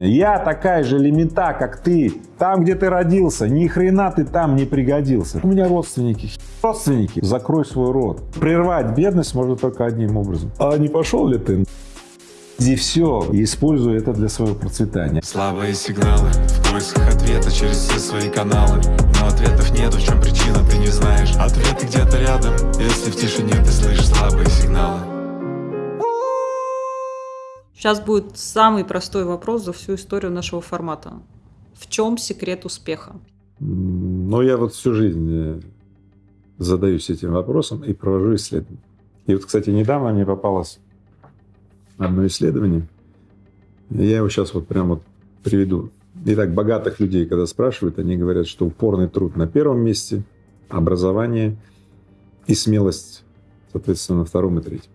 Я такая же лимита, как ты. Там, где ты родился, ни хрена ты там не пригодился. У меня родственники, родственники. Закрой свой рот. Прервать бедность можно только одним образом. А не пошел ли ты? И все, и используй это для своего процветания. Слабые сигналы в поисках ответа через все свои каналы Но ответов нету, в чем причина, ты не знаешь Ответы где-то рядом, если в тишине ты слышишь слабые сигналы Сейчас будет самый простой вопрос за всю историю нашего формата. В чем секрет успеха? Ну, я вот всю жизнь э, задаюсь этим вопросом и провожу исследования. И вот, кстати, недавно мне попалось одно исследование. Я его сейчас вот прямо вот приведу. Итак, богатых людей, когда спрашивают, они говорят, что упорный труд на первом месте, образование и смелость, соответственно, на втором и третьем.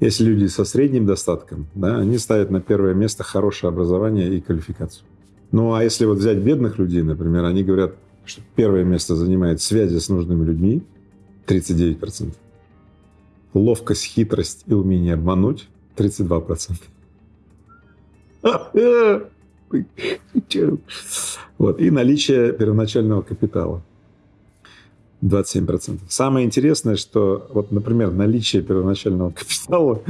Если люди со средним достатком, да, они ставят на первое место хорошее образование и квалификацию. Ну а если вот взять бедных людей, например, они говорят, что первое место занимает связи с нужными людьми, 39%, ловкость, хитрость и умение обмануть, 32%. Вот. И наличие первоначального капитала. 27%. Самое интересное, что, вот, например, наличие первоначального капитала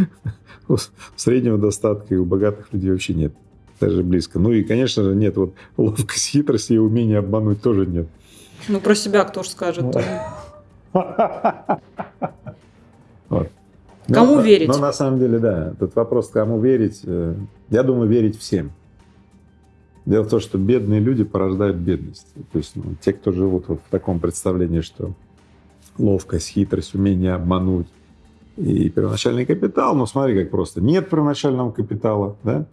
у среднего достатка и у богатых людей вообще нет. Даже близко. Ну и, конечно же, нет вот ловкости, хитрости и умения обмануть тоже нет. Ну, про себя кто же скажет? Вот. Кому но, верить? Но на самом деле, да, тут вопрос, кому верить. э, Я думаю, верить всем. Дело в том, что бедные люди порождают бедность. То есть ну, те, кто живут вот в таком представлении, что ловкость, хитрость, умение обмануть и первоначальный капитал, ну смотри, как просто. Нет первоначального капитала, да?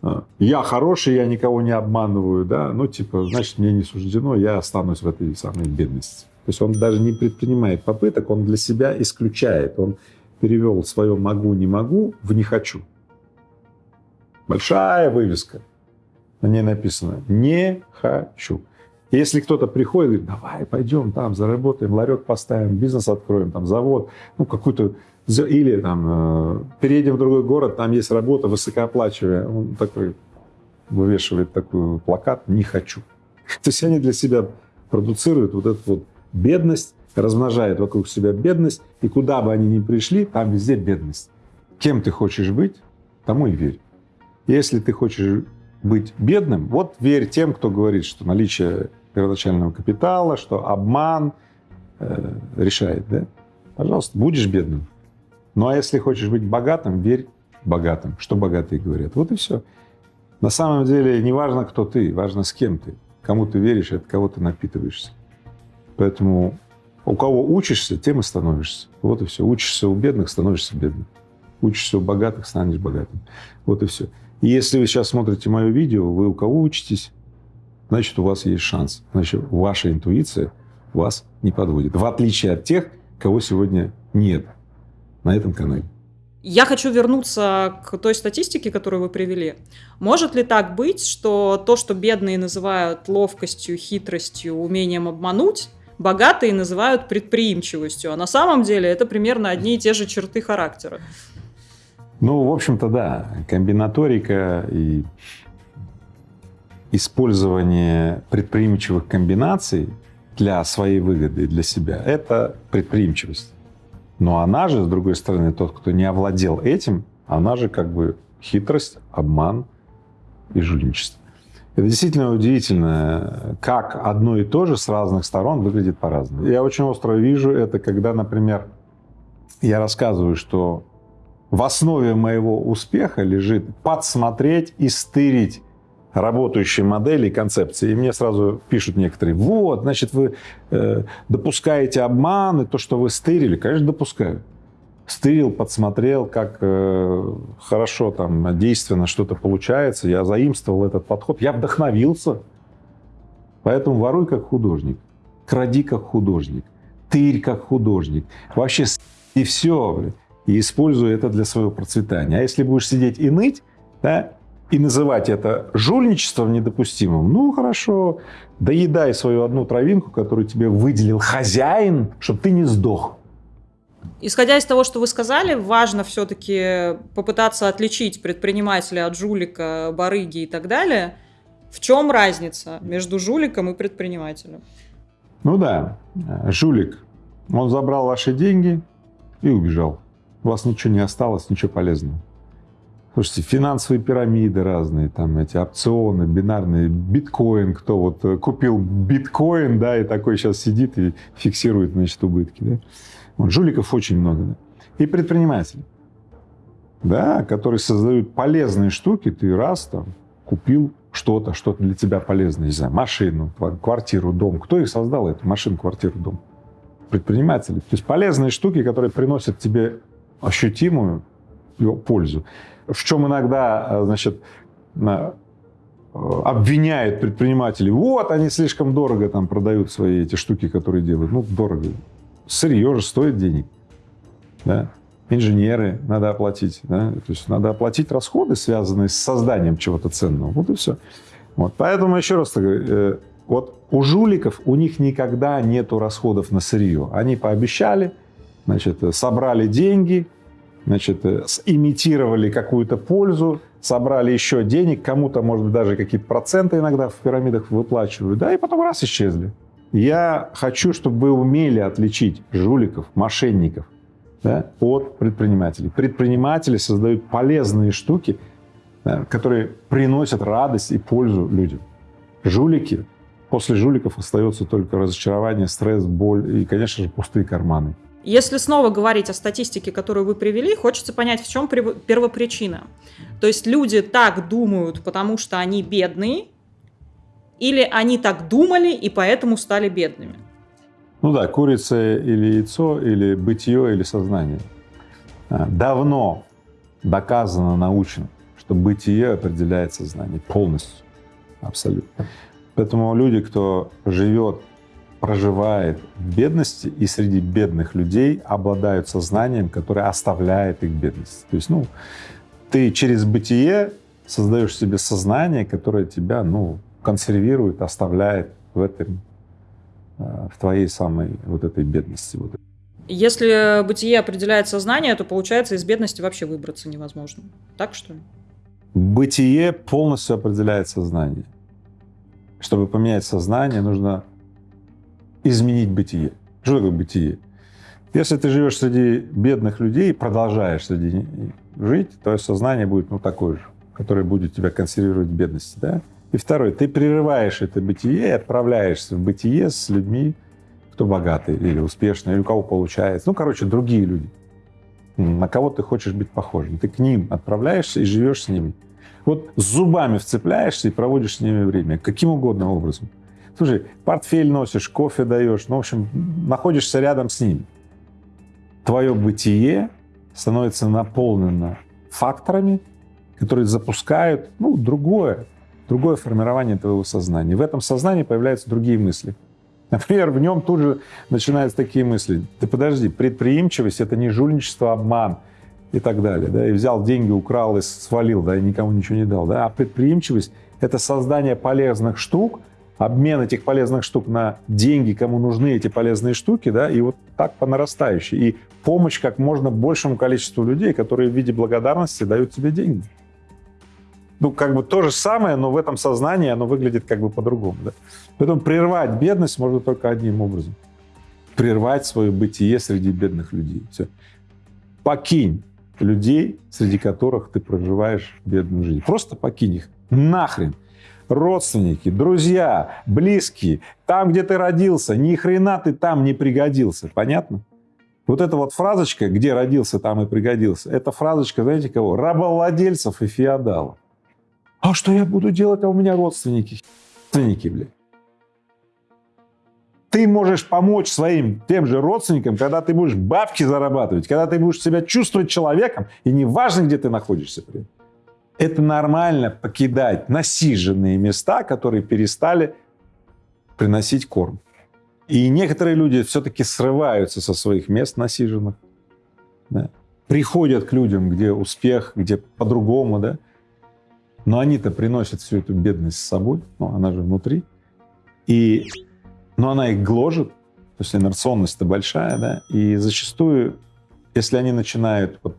А, Я хороший, я никого не обманываю, да? Ну типа, значит, мне не суждено, я останусь в этой самой бедности. То есть он даже не предпринимает попыток, он для себя исключает. Он перевел свое «могу, не могу» в «не хочу». Большая вывеска. На ней написано «не хочу». Если кто-то приходит и говорит, давай, пойдем там, заработаем, ларек поставим, бизнес откроем, там, завод, ну, какую-то... Или там э, переедем в другой город, там есть работа высокооплачиваемая. Он такой вывешивает такой плакат «не хочу». То есть они для себя продуцируют вот эту вот бедность, размножают вокруг себя бедность, и куда бы они ни пришли, там везде бедность. Кем ты хочешь быть, тому и верь. Если ты хочешь быть бедным, вот верь тем, кто говорит, что наличие первоначального капитала, что обман э, решает, да? Пожалуйста, будешь бедным. Ну а если хочешь быть богатым, верь богатым, что богатые говорят. Вот и все. На самом деле не важно, кто ты, важно, с кем ты. Кому ты веришь, от кого ты напитываешься. Поэтому у кого учишься, тем и становишься. Вот и все. Учишься у бедных, становишься бедным. Учишься у богатых, станешь богатым. Вот и все. Если вы сейчас смотрите мое видео, вы у кого учитесь, значит, у вас есть шанс. Значит, ваша интуиция вас не подводит. В отличие от тех, кого сегодня нет на этом канале. Я хочу вернуться к той статистике, которую вы привели. Может ли так быть, что то, что бедные называют ловкостью, хитростью, умением обмануть, богатые называют предприимчивостью, а на самом деле это примерно одни и те же черты характера? Ну, в общем-то, да. Комбинаторика и использование предприимчивых комбинаций для своей выгоды и для себя – это предприимчивость. Но она же, с другой стороны, тот, кто не овладел этим, она же как бы хитрость, обман и жульничество. Это действительно удивительно, как одно и то же с разных сторон выглядит по-разному. Я очень остро вижу это, когда, например, я рассказываю, что в основе моего успеха лежит подсмотреть и стырить работающие модели и концепции. И мне сразу пишут некоторые, вот, значит, вы э, допускаете обман, и то, что вы стырили, конечно, допускаю. Стырил, подсмотрел, как э, хорошо там действенно что-то получается, я заимствовал этот подход, я вдохновился. Поэтому воруй как художник, кради как художник, тырь как художник. Вообще и все, и используй это для своего процветания. А если будешь сидеть и ныть, да, и называть это жульничеством недопустимым, ну хорошо, доедай свою одну травинку, которую тебе выделил хозяин, чтобы ты не сдох. Исходя из того, что вы сказали, важно все-таки попытаться отличить предпринимателя от жулика, барыги и так далее. В чем разница между жуликом и предпринимателем? Ну да, жулик, он забрал ваши деньги и убежал. У вас ничего не осталось, ничего полезного. Слушайте, финансовые пирамиды разные, там эти опционы, бинарные, биткоин, кто вот э, купил биткоин, да, и такой сейчас сидит и фиксирует, значит, убытки, да. Вот, жуликов очень много, да. И предприниматели, да, которые создают полезные штуки, ты раз там купил что-то, что-то для тебя полезное, не знаю, машину, квартиру, дом. Кто их создал, эту машину, квартиру, дом? Предприниматели. То есть полезные штуки, которые приносят тебе ощутимую пользу в чем иногда, э, значит, э, обвиняют предпринимателей. Вот, они слишком дорого там продают свои эти штуки, которые делают. Ну, дорого. Сырье же стоит денег. Да? Инженеры надо оплатить. Да? То есть надо оплатить расходы, связанные с созданием чего-то ценного. Вот и все. Вот. Поэтому еще раз говорю, э, вот у жуликов у них никогда нету расходов на сырье. Они пообещали, значит, собрали деньги, значит, э, имитировали какую-то пользу, собрали еще денег, кому-то, может быть, даже какие-то проценты иногда в пирамидах выплачивают, да, и потом раз исчезли. Я хочу, чтобы вы умели отличить жуликов, мошенников да, от предпринимателей. Предприниматели создают полезные штуки, да, которые приносят радость и пользу людям. Жулики, после жуликов остается только разочарование, стресс, боль и, конечно же, пустые карманы. Если снова говорить о статистике, которую вы привели, хочется понять, в чем первопричина. То есть люди так думают, потому что они бедные, или они так думали и поэтому стали бедными? Ну да, курица или яйцо, или бытие, или сознание. А, давно доказано научно, что бытие определяет сознание полностью, абсолютно. Поэтому люди, кто живет проживает в бедности и среди бедных людей обладают сознанием, которое оставляет их бедность. То есть, ну, ты через бытие создаешь себе сознание, которое тебя, ну, консервирует, оставляет в этом, э, в твоей самой вот этой бедности. Вот. Если бытие определяет сознание, то получается из бедности вообще выбраться невозможно. Так что ли? Бытие полностью определяет сознание. Чтобы поменять сознание, нужно изменить бытие. Что такое бытие? Если ты живешь среди бедных людей, продолжаешь среди них жить, то сознание будет ну, такое же, которое будет тебя консервировать в бедности. Да? И второе, ты прерываешь это бытие и отправляешься в бытие с людьми, кто богатый или успешный, или у кого получается. Ну, короче, другие люди. На кого ты хочешь быть похожим. Ты к ним отправляешься и живешь с ними. Вот зубами вцепляешься и проводишь с ними время, каким угодно образом. Слушай, портфель носишь, кофе даешь, ну, в общем, находишься рядом с ним. Твое бытие становится наполнено факторами, которые запускают ну, другое, другое формирование твоего сознания. В этом сознании появляются другие мысли. Например, в нем тут же начинаются такие мысли. Ты подожди, предприимчивость — это не жульничество, обман и так далее. Да? И взял деньги, украл и свалил, да, и никому ничего не дал. Да? А предприимчивость — это создание полезных штук, обмен этих полезных штук на деньги, кому нужны эти полезные штуки, да, и вот так по нарастающей. И помощь как можно большему количеству людей, которые в виде благодарности дают тебе деньги. Ну, как бы то же самое, но в этом сознании оно выглядит как бы по-другому. Да? Поэтому прервать бедность можно только одним образом. Прервать свое бытие среди бедных людей. Все. Покинь людей, среди которых ты проживаешь бедную жизнь. Просто покинь их. Нахрен родственники, друзья, близкие, там, где ты родился, ни хрена ты там не пригодился. Понятно? Вот эта вот фразочка, где родился, там и пригодился, это фразочка, знаете кого? Рабовладельцев и феодалов. А что я буду делать, а у меня родственники? Родственники, блядь. Ты можешь помочь своим тем же родственникам, когда ты будешь бабки зарабатывать, когда ты будешь себя чувствовать человеком, и неважно, где ты находишься при это нормально покидать насиженные места, которые перестали приносить корм. И некоторые люди все-таки срываются со своих мест насиженных, да, приходят к людям, где успех, где по-другому, да, но они-то приносят всю эту бедность с собой, ну, она же внутри, и, но она их гложет, то есть инерционность-то большая, да, и зачастую если они начинают вот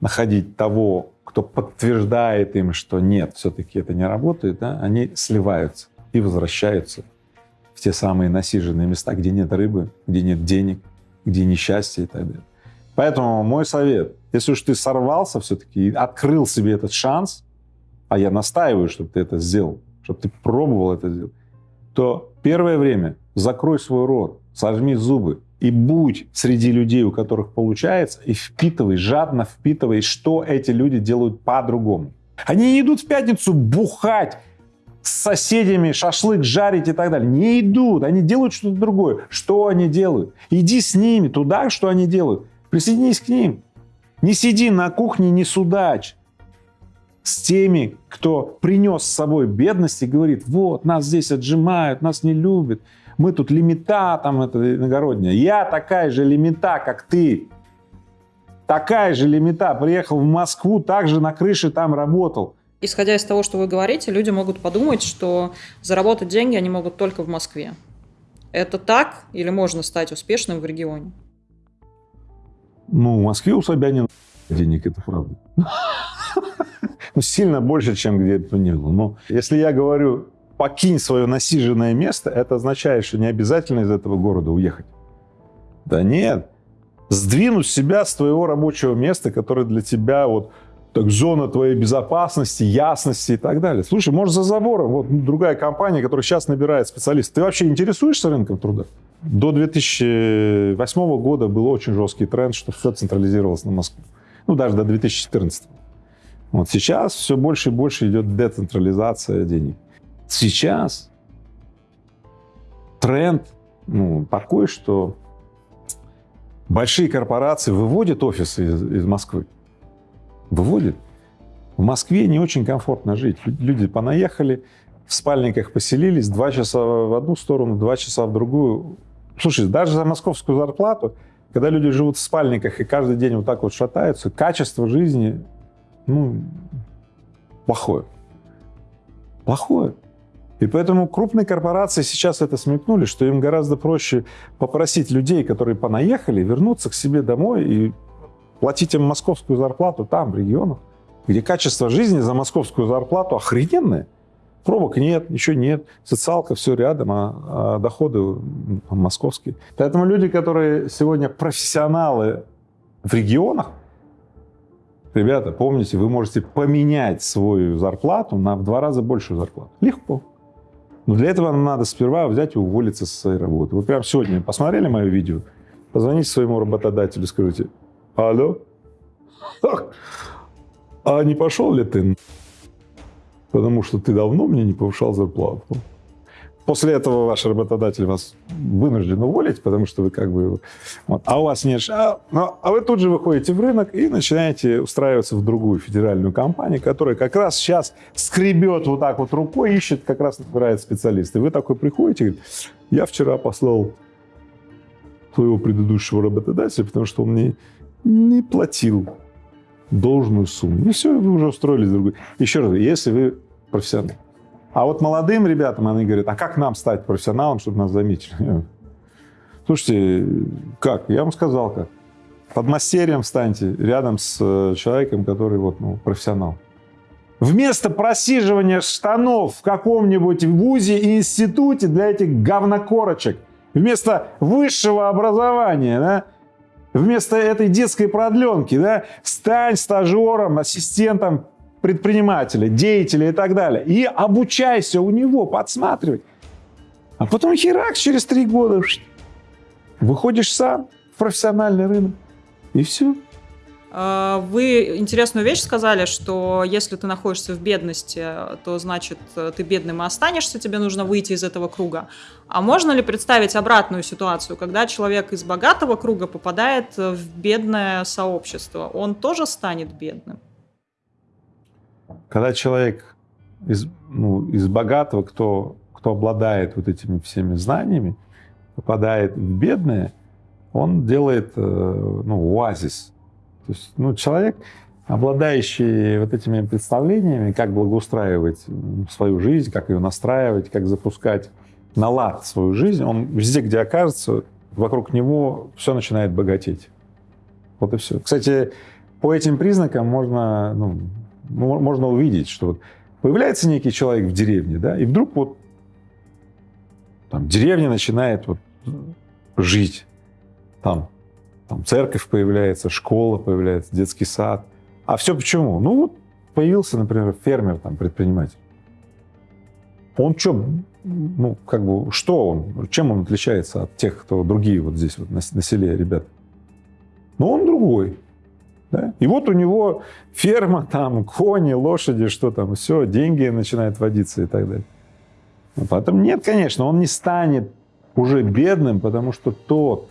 находить того, кто подтверждает им, что нет, все-таки это не работает, да, они сливаются и возвращаются в те самые насиженные места, где нет рыбы, где нет денег, где несчастье и так далее. Поэтому мой совет, если уж ты сорвался все-таки и открыл себе этот шанс, а я настаиваю, чтобы ты это сделал, чтобы ты пробовал это сделать, то первое время закрой свой рот, сожми зубы и будь среди людей, у которых получается, и впитывай, жадно впитывай, что эти люди делают по-другому. Они не идут в пятницу бухать с соседями, шашлык жарить и так далее. Не идут, они делают что-то другое. Что они делают? Иди с ними туда, что они делают. Присоединись к ним. Не сиди на кухне, не судач с теми, кто принес с собой бедность и говорит, вот, нас здесь отжимают, нас не любят, мы тут лимита, там это иногородняя. Я такая же лимита, как ты. Такая же лимита. Приехал в Москву, также на крыше там работал. Исходя из того, что вы говорите, люди могут подумать, что заработать деньги они могут только в Москве. Это так или можно стать успешным в регионе? Ну, в Москве у Собянина денег, это правда. Ну, сильно больше, чем где бы то ни было. Но если я говорю, покинь свое насиженное место, это означает, что не обязательно из этого города уехать. Да нет. Сдвинуть себя с твоего рабочего места, которое для тебя вот так, зона твоей безопасности, ясности и так далее. Слушай, может, за забором, вот другая компания, которая сейчас набирает специалистов. Ты вообще интересуешься рынком труда? До 2008 года был очень жесткий тренд, что все централизировалось на Москву. Ну, даже до 2014. Вот сейчас все больше и больше идет децентрализация денег. Сейчас тренд ну, такой, что большие корпорации выводят офисы из, из Москвы. Выводят. В Москве не очень комфортно жить. Люди понаехали, в спальниках поселились, два часа в одну сторону, два часа в другую. Слушай, даже за московскую зарплату, когда люди живут в спальниках и каждый день вот так вот шатаются, качество жизни ну, плохое. Плохое. И поэтому крупные корпорации сейчас это смекнули, что им гораздо проще попросить людей, которые понаехали, вернуться к себе домой и платить им московскую зарплату там, в регионах, где качество жизни за московскую зарплату охрененное. Пробок нет, ничего нет, социалка все рядом, а, а доходы московские. Поэтому люди, которые сегодня профессионалы в регионах, Ребята, помните, вы можете поменять свою зарплату на в два раза большую зарплату. Легко. Но для этого надо сперва взять и уволиться со своей работы. Вы прямо сегодня посмотрели мое видео, позвоните своему работодателю, скажите, алло, а не пошел ли ты? Потому что ты давно мне не повышал зарплату. После этого ваш работодатель вас вынужден уволить, потому что вы как бы... Вот, а у вас нет... А, ну, а вы тут же выходите в рынок и начинаете устраиваться в другую федеральную компанию, которая как раз сейчас скребет вот так вот рукой, ищет, как раз набирает специалисты. Вы такой приходите говорите, я вчера послал своего предыдущего работодателя, потому что он мне не платил должную сумму. И все, вы уже устроились в другую. Еще раз, если вы профессионал, а вот молодым ребятам они говорят, а как нам стать профессионалом, чтобы нас заметили? Слушайте, как? Я вам сказал как. Под мастерием встаньте рядом с э, человеком, который вот, ну, профессионал. Вместо просиживания штанов в каком-нибудь вузе и институте для этих говнокорочек, вместо высшего образования, да, вместо этой детской продленки, да, стань стажером, ассистентом предпринимателя, деятеля и так далее. И обучайся у него, подсматривай. А потом херак через три года выходишь сам в профессиональный рынок. И все. А, вы интересную вещь сказали, что если ты находишься в бедности, то значит ты бедным и останешься, тебе нужно выйти из этого круга. А можно ли представить обратную ситуацию, когда человек из богатого круга попадает в бедное сообщество, он тоже станет бедным? Когда человек из, ну, из богатого, кто, кто обладает вот этими всеми знаниями, попадает в бедное, он делает э, ну, оазис. То есть ну, человек, обладающий вот этими представлениями, как благоустраивать свою жизнь, как ее настраивать, как запускать на лад свою жизнь, он везде, где окажется, вокруг него все начинает богатеть. Вот и все. Кстати, по этим признакам можно, ну, можно увидеть, что вот появляется некий человек в деревне, да, и вдруг вот там деревня начинает вот жить. Там, там церковь появляется, школа появляется, детский сад. А все почему? Ну вот появился, например, фермер, там, предприниматель. Он что, ну, как бы, что он, чем он отличается от тех, кто другие вот здесь вот на, на селе, ребят? Ну, он другой. Да? И вот у него ферма, там, кони, лошади, что там, все, деньги начинают водиться и так далее. Ну, поэтому нет, конечно, он не станет уже бедным, потому что тот,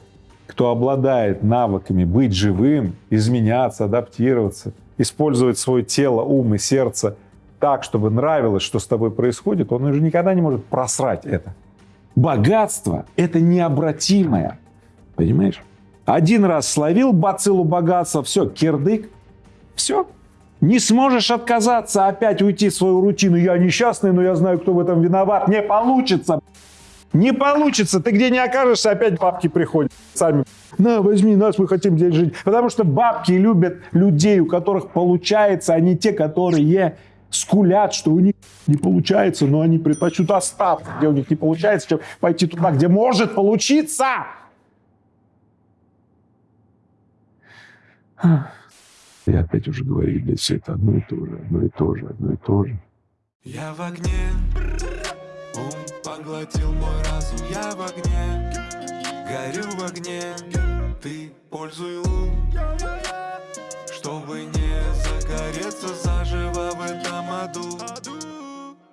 кто обладает навыками быть живым, изменяться, адаптироваться, использовать свое тело, ум и сердце так, чтобы нравилось, что с тобой происходит, он уже никогда не может просрать это. Богатство — это необратимое. Понимаешь? Один раз словил бациллу богатства, все, кирдык, все. Не сможешь отказаться, опять уйти в свою рутину. Я несчастный, но я знаю, кто в этом виноват. Не получится. Не получится. Ты где не окажешься, опять бабки приходят сами. На, возьми нас, мы хотим здесь жить. Потому что бабки любят людей, у которых получается, а не те, которые скулят, что у них не получается, но они предпочтут остаться, где у них не получается, чем пойти туда, где может получиться. И опять уже говорили, все это одно и то же, одно и то же, одно и то же. Я в огне, ум поглотил мой разум, я в огне, горю в огне, ты пользуй лун, чтобы не загореться заживо в этом аду.